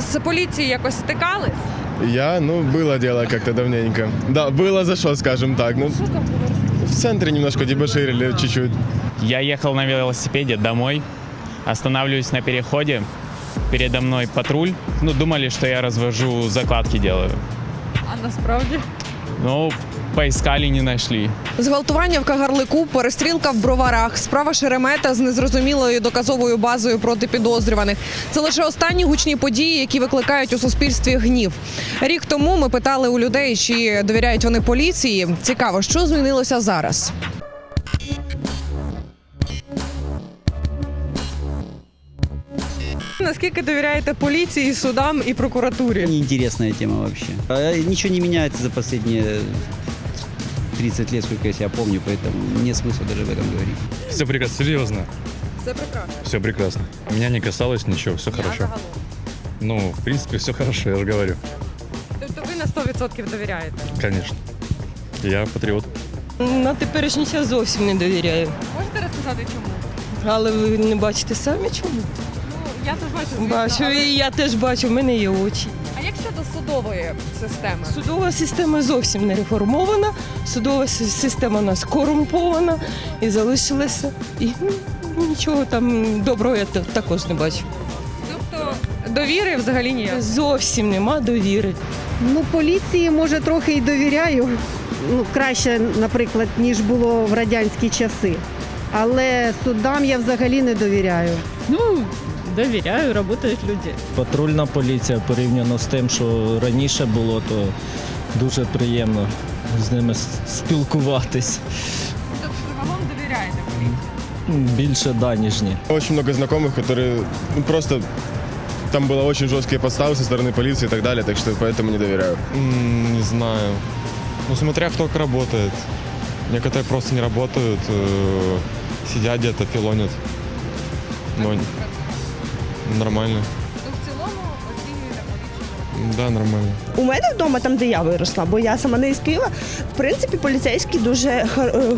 з поліцією якось стикались? Я, ну, было дело как-то давненько. Да, было за что, скажем так. Ну, в центре немножко дебоширили чуть-чуть. Я ехал на велосипеде домой, останавливаюсь на переходе, передо мной патруль. Ну, думали, что я развожу закладки делаю. А насправді? Ну, поискали, не знайшли. Зґвалтування в Кагарлику, перестрілка в броварах, справа Шеремета з незрозумілою доказовою базою проти підозрюваних. Це лише останні гучні події, які викликають у суспільстві гнів. Рік тому ми питали у людей, чи довіряють вони поліції. Цікаво, що змінилося зараз. Наскільки довіряєте поліції, судам і прокуратурі? Неинтересная тема вообще. А, Ничего не меняется за последние 30 лет, сколько я себя помню, поэтому нет смысла даже об этом говорить. Все прекрасно, серьезно. Це прекрасно. Все прекрасно. Меня не касалось ничего, все хорошо. Ну, в принципе, все хорошо, я же говорю. Тобто ви на 100% довіряєте? Конечно. Я патриот. На теперішній час зовсім не довіряю. Можете розказати чому? Але ви не бачите самі чому? Я теж бачу. Бачу, але- і я теж бачу, в мене є очі. А як щодо судової системи? Судова система зовсім не реформована, судова система у нас корумпована і залишилася. І ну, нічого там доброго я та- також не бачу. Тобто довіри взагалі ніяк. Зовсім нема довіри. Ну, поліції може трохи і довіряю. Ну, краще, наприклад, ніж було в радянські часи. Але судам я взагалі не довіряю. Ну, довіряю, працюють люди. Патрульна поліція порівняно з тим, що раніше було, то дуже приємно з ними с- спілкуватись. Тобто загалом довіряєте поліції? М, Більше да, ніж ні. Очень много знакомых, которые ну, просто... Там было очень жесткие подставы со стороны полиции и так далее, так что поэтому не доверяю. Не знаю. Ну, смотря кто как работает. Некоторые просто не работают, э, сидят где-то, филонят. Но нормально. Ну, в цілому оцінюєте поліцію. Да, нормально. У мене вдома, там де я виросла, бо я сама не із Києва. В принципі, поліцейські дуже е,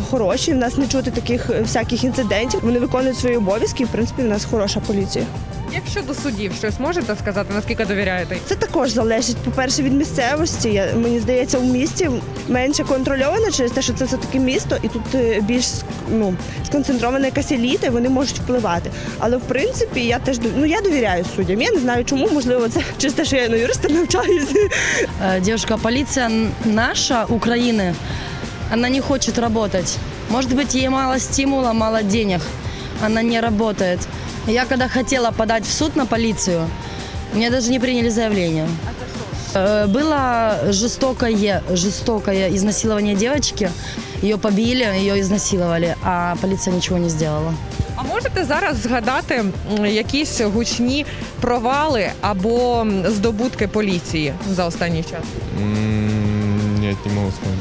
хороші. В нас не чути таких е, всяких інцидентів. Вони виконують свої обов'язки. і, В принципі, в нас хороша поліція. Як щодо судів, щось можете сказати, наскільки довіряєте? Це також залежить, по-перше, від місцевості. Я, мені здається, у місті менше контрольовано через те, що це все таки місто, і тут е, більш ну, сконцентрована якась еліта, і вони можуть впливати. Але в принципі я теж дов- ну, я довіряю суддям. Я не знаю, чому, можливо, це через те, що я на юриста навчаюся. Э, Девушка, полиция н- наша, Украины, она не хочет работать. Может быть, ей мало стимула, мало денег. Она не работает. Я когда хотела подать в суд на полицию, мне даже не приняли заявление. Э, Было жестокое, жестокое изнасилование девочки. Ее побили, ее изнасиловали, а полиция ничего не сделала. А можете зараз згадати якісь гучні провали або здобутки поліції за останній час? Нет, не могу вспомнить.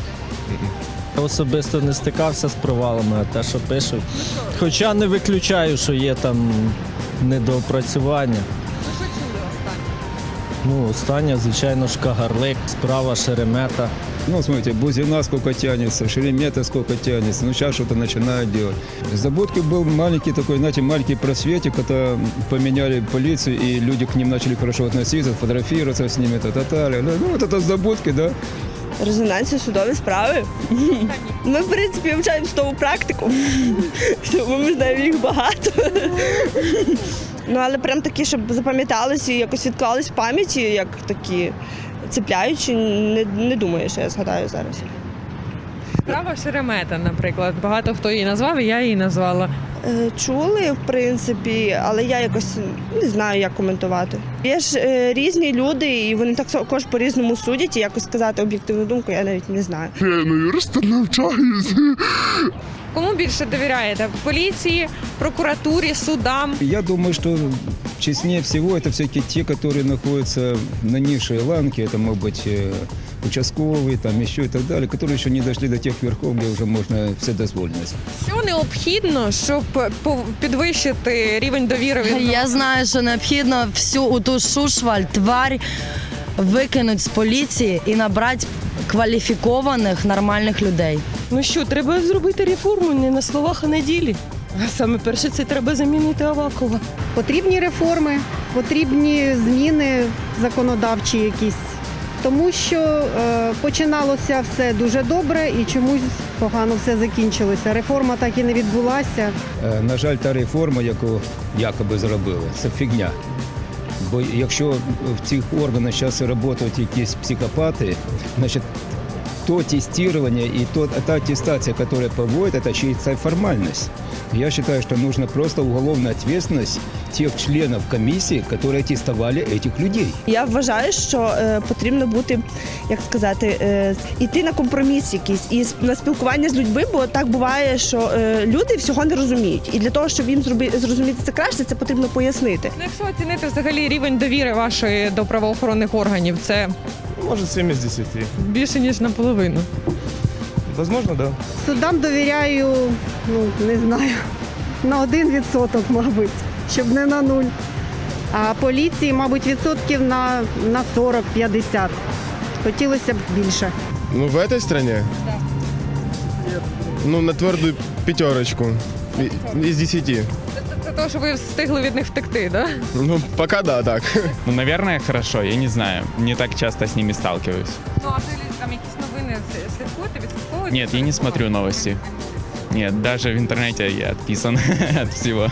Особисто не стикався з провалами, а те, що пишуть. Хоча не виключаю, що є там недоопрацювання. Останнє? Ну, остання, звичайно ж, Кагарлик, справа Шеремета. Ну, смотрите, Бузина сколько тянется, Шеремета сколько тянется, ну сейчас что-то начинают делать. Забудки был маленький такой, знаете, маленький просветик, когда поменяли полицию, и люди к ним начали хорошо относиться, фотографироваться с ними, та-та-та. Ну, вот это забудки, да. Резонансі судові справи. Ми, в принципі, вивчаємо судову практику, тому ми знаємо їх багато. Ну, але прям такі, щоб запам'яталися і якось відклались в пам'яті, як такі цепляючі, не, не думаю, що я згадаю зараз. Справа Шеремета, наприклад. Багато хто її назвав, і я її назвала. Е, Чули, в принципі, але я якось не знаю, як коментувати. Є ж е, різні люди, і вони так також по-різному судять, і якось сказати об'єктивну думку, я навіть не знаю. Кому більше довіряєте? Поліції, прокуратурі, судам? Я думаю, что честнее всего это все-таки те, которые находятся на низшей ланке, это могут быть э, участковые, там еще и так далее, которые еще не дошли до тех верхов, где уже можно вседозволенность. Що необхідно, щоб пов- підвищити рівень довіри? від Я знаю, що необхідно всю оту шушваль, тварь викинути з поліції і набрати кваліфікованих нормальних людей. Ну що, треба зробити реформу не на словах, а на ділі. А саме перше це треба замінити Авакова. Потрібні реформи, потрібні зміни законодавчі якісь. Тому що е, починалося все дуже добре і чомусь погано все закінчилося. Реформа так і не відбулася. Е, На жаль, та реформа, яку якоби зробили, це фігня. Бо якщо в цих органах зараз працюють якісь психопати, значить то тестирование и то, та аттестация, которая проводит, это чисто формальность. Я считаю, что нужно просто уголовная ответственность тех членов комиссии, которые аттестовали этих людей. Я вважаю, що е, потрібно бути, як сказати, е, іти на компроміс якийсь і с- на спілкування з людьми, бо так буває, що е, люди всього не розуміють. І для того, щоб їм зроби, зрозуміти це краще, це потрібно пояснити. Ну, якщо оцінити взагалі рівень довіри вашої до правоохоронних органів, це Может, 7 из 10. більше ніж наполовину. Возможно, да. Судам довіряю, ну не знаю, на один відсоток, мабуть, щоб не на нуль. А поліції, мабуть, відсотків на, на 40-50. Хотілося б більше. Ну, в этой стране? Ну, на твердую пятерочку. И- Из 10. Це, це того, що ви встигли від них втекти, да? Ну, пока да, так. Ну, наверное, хорошо, я не знаю. Не так часто с ними сталкиваюсь. Ну, а ви там якісь новини слідкуєте, відслідковуєте? Нет, я не смотрю новости. Нет, даже в интернете я отписан от всего.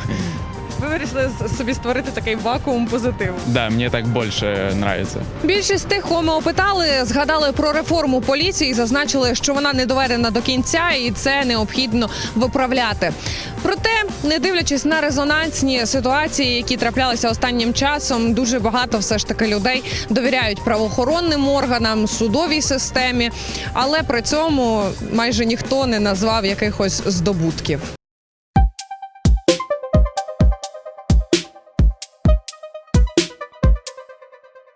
Ви вирішили собі створити такий вакуум позитиву. Да, мне так больше нравится. Більшість тих, кого ми опитали, згадали про реформу поліції, і зазначили, що вона не доведена до кінця, і це необхідно виправляти. Проте, не дивлячись на резонансні ситуації, які траплялися останнім часом, дуже багато все ж таки людей довіряють правоохоронним органам, судовій системі, але при цьому майже ніхто не назвав якихось здобутків.